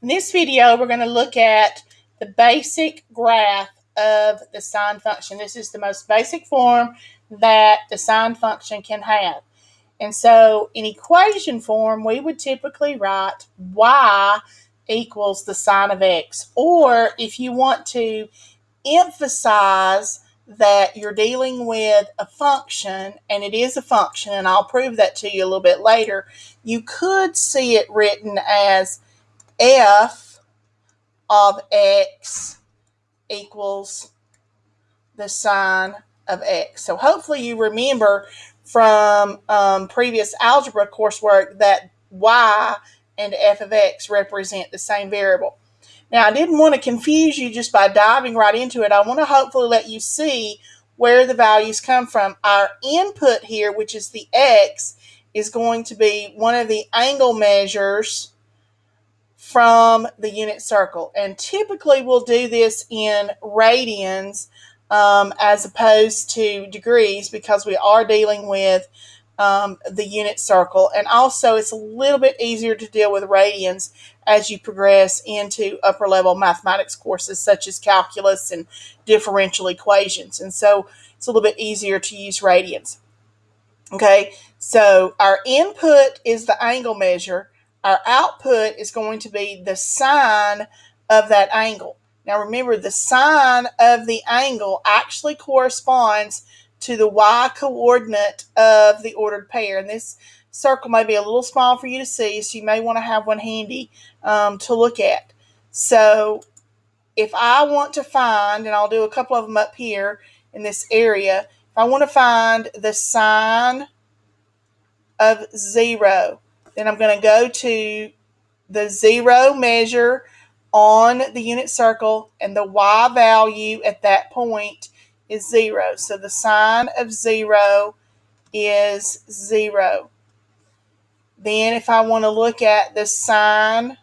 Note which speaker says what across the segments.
Speaker 1: In this video, we're going to look at the basic graph of the sine function. This is the most basic form that the sine function can have. And so in equation form, we would typically write y equals the sine of x. Or if you want to emphasize that you're dealing with a function, and it is a function, and I'll prove that to you a little bit later, you could see it written as f of x equals the sine of x. So hopefully you remember from um, previous algebra coursework that y and f of x represent the same variable. Now, I didn't want to confuse you just by diving right into it. I want to hopefully let you see where the values come from. Our input here, which is the x, is going to be one of the angle measures from the unit circle. And typically we'll do this in radians um, as opposed to degrees because we are dealing with um, the unit circle. And also it's a little bit easier to deal with radians as you progress into upper level mathematics courses such as calculus and differential equations. And so it's a little bit easier to use radians. Okay, so our input is the angle measure our output is going to be the sine of that angle. Now remember, the sine of the angle actually corresponds to the y coordinate of the ordered pair. And this circle may be a little small for you to see, so you may want to have one handy um, to look at. So if I want to find, and I'll do a couple of them up here in this area, if I want to find the sine of 0, then I'm going to go to the zero measure on the unit circle and the y value at that point is zero. So the sine of zero is zero. Then if I want to look at the sine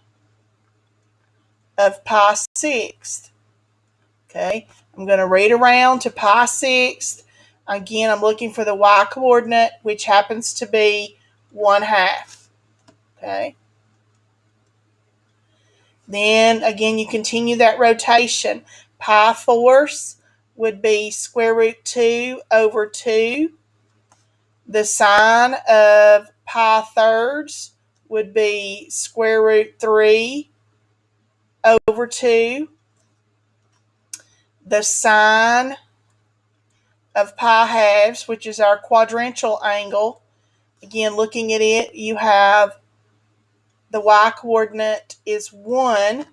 Speaker 1: of pi sixth, okay, I'm going to read around to pi sixth. Again, I'm looking for the y coordinate, which happens to be one half. Okay. Then again, you continue that rotation. Pi force would be square root 2 over 2. The sine of pi thirds would be square root 3 over 2. The sine of pi halves, which is our quadrantial angle, again, looking at it, you have the y coordinate is 1.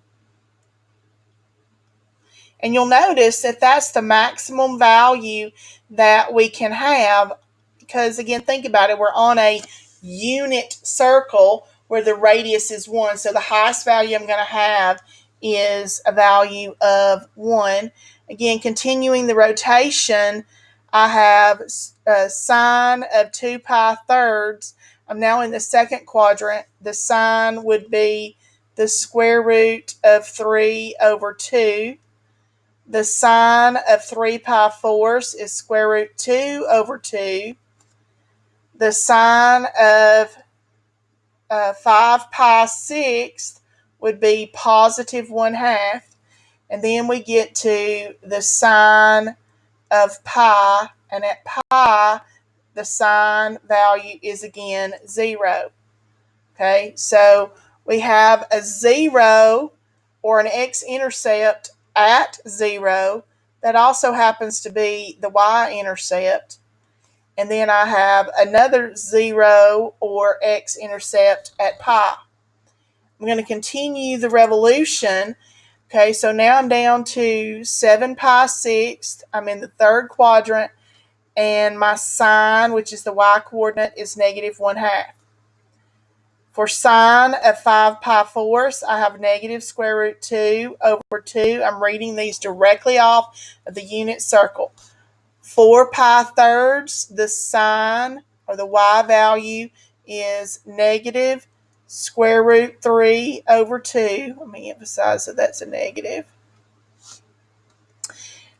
Speaker 1: And you'll notice that that's the maximum value that we can have because, again, think about it. We're on a unit circle where the radius is 1. So the highest value I'm going to have is a value of 1. Again, continuing the rotation, I have a sine of 2 pi thirds I'm now in the second quadrant. The sine would be the square root of 3 over 2. The sine of 3 pi fourths is square root 2 over 2. The sine of uh, 5 pi sixth would be positive 1 half. And then we get to the sine of pi. And at pi, the sine value is again zero. Okay, so we have a zero or an x-intercept at zero. That also happens to be the y-intercept. And then I have another zero or x-intercept at pi. I'm going to continue the revolution. Okay, so now I'm down to 7 pi sixth. I'm in the third quadrant and my sine, which is the y coordinate, is negative 1 half. For sine of 5 pi fourths, I have negative square root 2 over 2. I'm reading these directly off of the unit circle. 4 pi thirds, the sine or the y value is negative square root 3 over 2. Let me emphasize that that's a negative.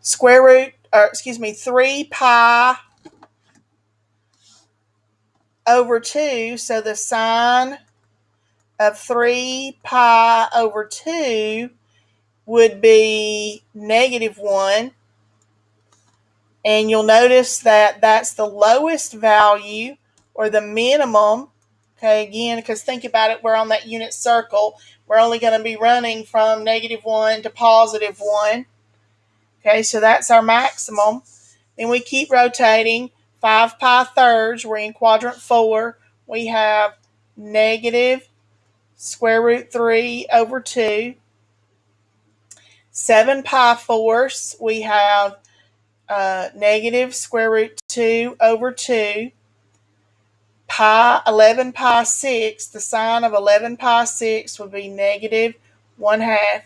Speaker 1: Square root or excuse me, 3 pi over 2. So the sine of 3 pi over 2 would be negative 1. And you'll notice that that's the lowest value or the minimum. Okay, again, because think about it, we're on that unit circle. We're only going to be running from negative 1 to positive 1. Okay, so that's our maximum. Then we keep rotating. 5 pi thirds, we're in quadrant 4. We have negative square root 3 over 2. 7 pi fourths, we have uh, negative square root 2 over 2. Pi, 11 pi 6, the sine of 11 pi 6 would be negative 1 half.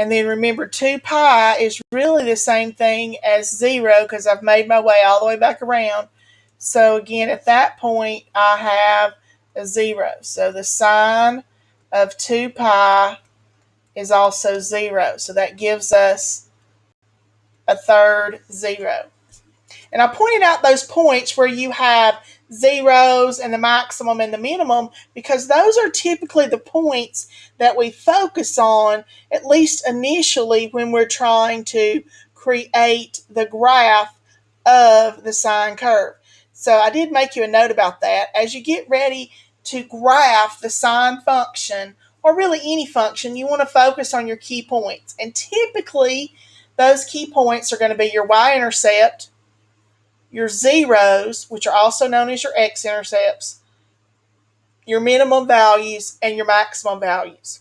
Speaker 1: And then remember, 2 pi is really the same thing as 0 because I've made my way all the way back around. So again, at that point, I have a 0. So the sine of 2 pi is also 0. So that gives us a third 0. And I pointed out those points where you have zeros and the maximum and the minimum because those are typically the points that we focus on, at least initially, when we're trying to create the graph of the sine curve. So I did make you a note about that. As you get ready to graph the sine function, or really any function, you want to focus on your key points. And typically, those key points are going to be your y-intercept, your zeros, which are also known as your x-intercepts, your minimum values, and your maximum values.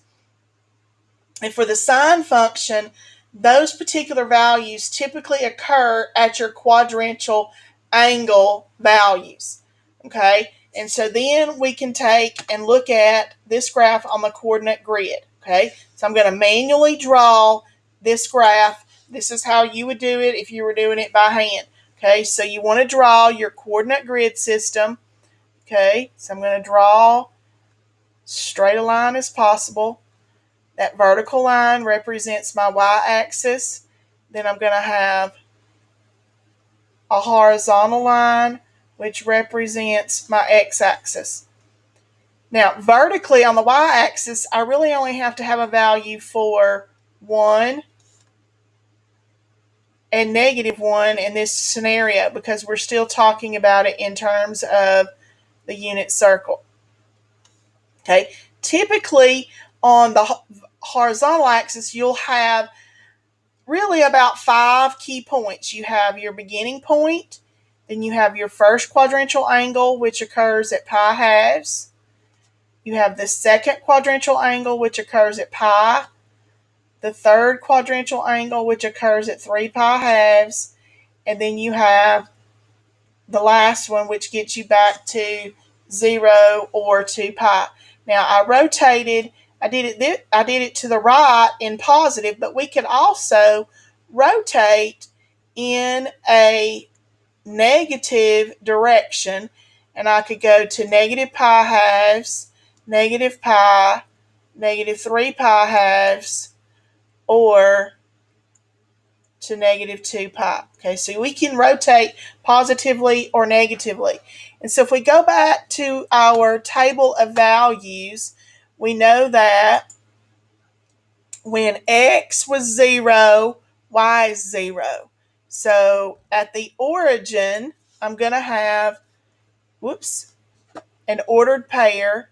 Speaker 1: And for the sine function, those particular values typically occur at your quadrantial angle values. Okay, and so then we can take and look at this graph on the coordinate grid. Okay, so I'm going to manually draw this graph. This is how you would do it if you were doing it by hand. Okay, so you want to draw your coordinate grid system. Okay, so I'm going to draw straight a line as possible. That vertical line represents my y-axis. Then I'm going to have a horizontal line, which represents my x-axis. Now, vertically on the y-axis, I really only have to have a value for 1, and negative 1 in this scenario because we're still talking about it in terms of the unit circle. Okay, typically on the horizontal axis, you'll have really about five key points. You have your beginning point, then you have your first quadrantial angle, which occurs at pi halves. You have the second quadrantial angle, which occurs at pi the third quadrantial angle, which occurs at 3 pi halves, and then you have the last one, which gets you back to 0 or 2 pi. Now, I rotated, I did it, I did it to the right in positive, but we could also rotate in a negative direction, and I could go to negative pi halves, negative pi, negative 3 pi halves, or to negative 2 pi. Okay, so we can rotate positively or negatively. And so if we go back to our table of values, we know that when x was 0, y is 0. So at the origin, I'm going to have, whoops, an ordered pair.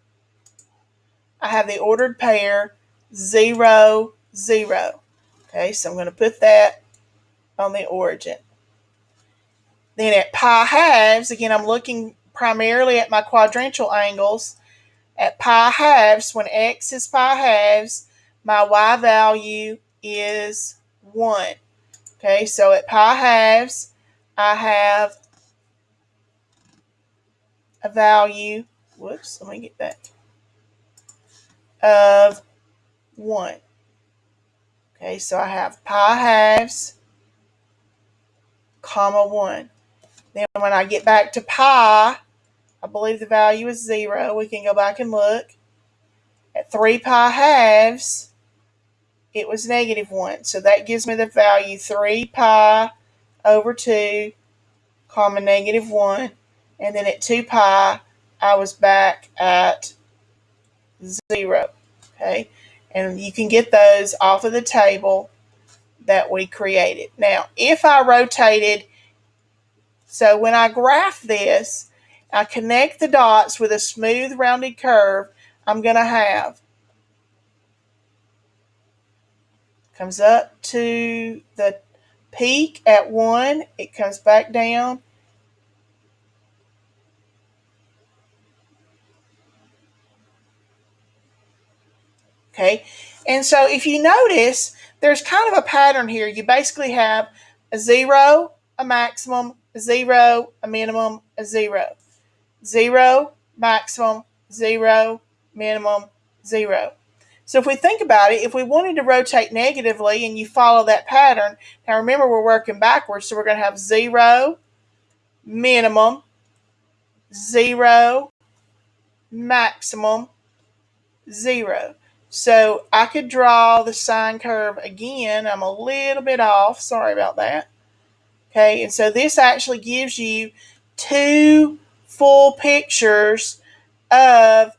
Speaker 1: I have the ordered pair 0, 0. Okay, so I'm going to put that on the origin. Then at pi halves, again, I'm looking primarily at my quadrantial angles. At pi halves, when x is pi halves, my y value is 1. Okay, so at pi halves, I have a value, whoops, let me get back, of 1. Okay, so I have pi halves, comma 1. Then when I get back to pi, I believe the value is 0. We can go back and look. At 3 pi halves, it was negative 1. So that gives me the value 3 pi over 2, comma negative 1. And then at 2 pi, I was back at zero. Okay, and you can get those off of the table that we created. Now, if I rotated, so when I graph this, I connect the dots with a smooth rounded curve, I'm going to have comes up to the peak at 1, it comes back down. Okay, and so if you notice, there's kind of a pattern here. You basically have a zero, a maximum, a zero, a minimum, a zero. Zero, maximum, zero, minimum, zero. So if we think about it, if we wanted to rotate negatively and you follow that pattern, now remember we're working backwards, so we're going to have zero, minimum, zero, maximum, zero. So I could draw the sine curve again. I'm a little bit off. Sorry about that. Okay, and so this actually gives you two full pictures of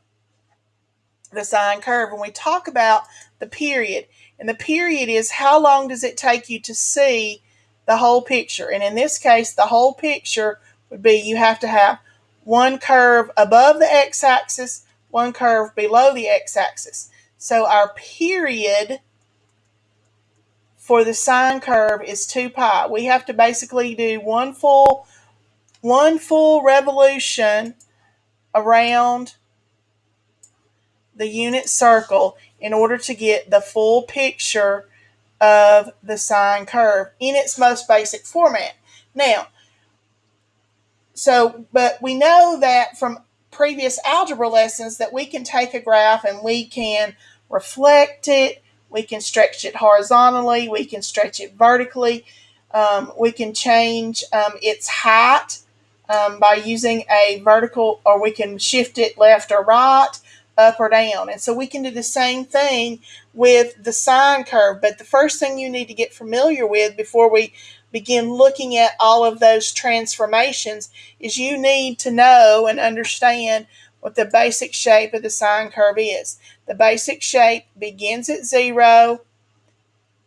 Speaker 1: the sine curve. When we talk about the period, and the period is how long does it take you to see the whole picture? And in this case, the whole picture would be you have to have one curve above the x-axis, one curve below the x-axis. So our period for the sine curve is 2 pi. We have to basically do one full one full revolution around the unit circle in order to get the full picture of the sine curve in its most basic format. Now, so, but we know that from previous algebra lessons that we can take a graph and we can reflect it, we can stretch it horizontally, we can stretch it vertically, um, we can change um, its height um, by using a vertical, or we can shift it left or right up or down. And so we can do the same thing with the sine curve. But the first thing you need to get familiar with before we begin looking at all of those transformations is you need to know and understand what the basic shape of the sine curve is. The basic shape begins at zero,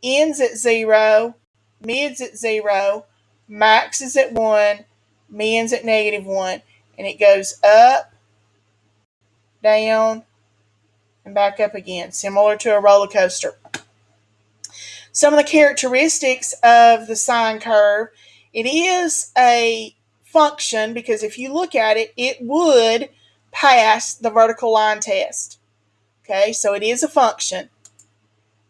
Speaker 1: ends at zero, mids at zero, max is at one, mins at negative one, and it goes up, down, and back up again, similar to a roller coaster. Some of the characteristics of the sine curve, it is a function because if you look at it, it would pass the vertical line test. Okay, so it is a function.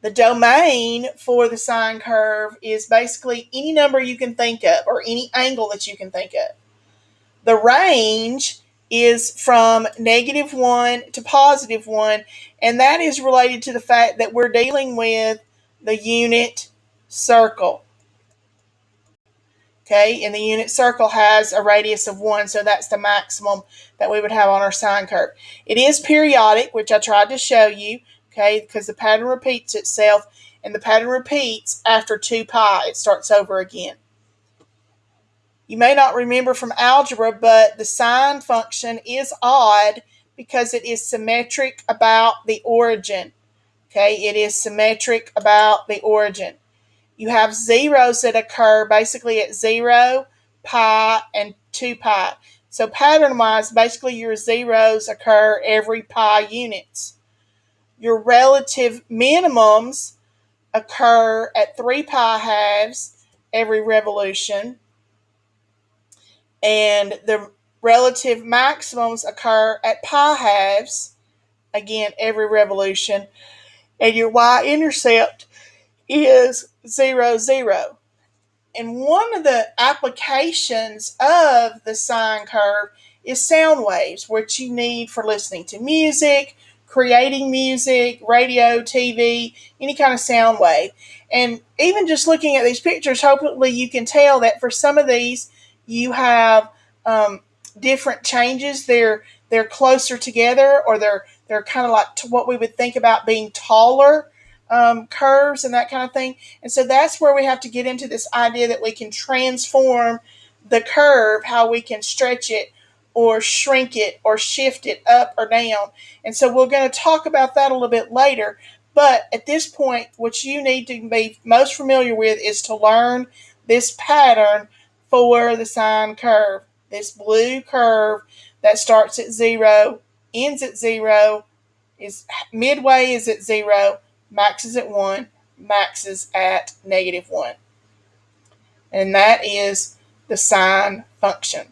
Speaker 1: The domain for the sine curve is basically any number you can think of or any angle that you can think of. The range is from negative 1 to positive 1, and that is related to the fact that we're dealing with the unit circle. Okay, and the unit circle has a radius of 1, so that's the maximum that we would have on our sine curve. It is periodic, which I tried to show you, okay, because the pattern repeats itself, and the pattern repeats after 2 pi. It starts over again. You may not remember from algebra, but the sine function is odd because it is symmetric about the origin. Okay, it is symmetric about the origin. You have zeros that occur basically at 0, pi, and 2 pi. So pattern-wise, basically your zeros occur every pi units. Your relative minimums occur at 3 pi halves every revolution and the relative maximums occur at pi halves, again, every revolution, and your y-intercept is 0, 0. And one of the applications of the sine curve is sound waves, which you need for listening to music, creating music, radio, TV, any kind of sound wave. And even just looking at these pictures, hopefully you can tell that for some of these, you have um, different changes. They're they're closer together, or they're they're kind of like what we would think about being taller um, curves and that kind of thing. And so that's where we have to get into this idea that we can transform the curve, how we can stretch it or shrink it or shift it up or down. And so we're going to talk about that a little bit later. But at this point, what you need to be most familiar with is to learn this pattern for the sine curve. This blue curve that starts at zero, ends at zero, is midway is at zero, max is at one, max is at negative one. And that is the sine function.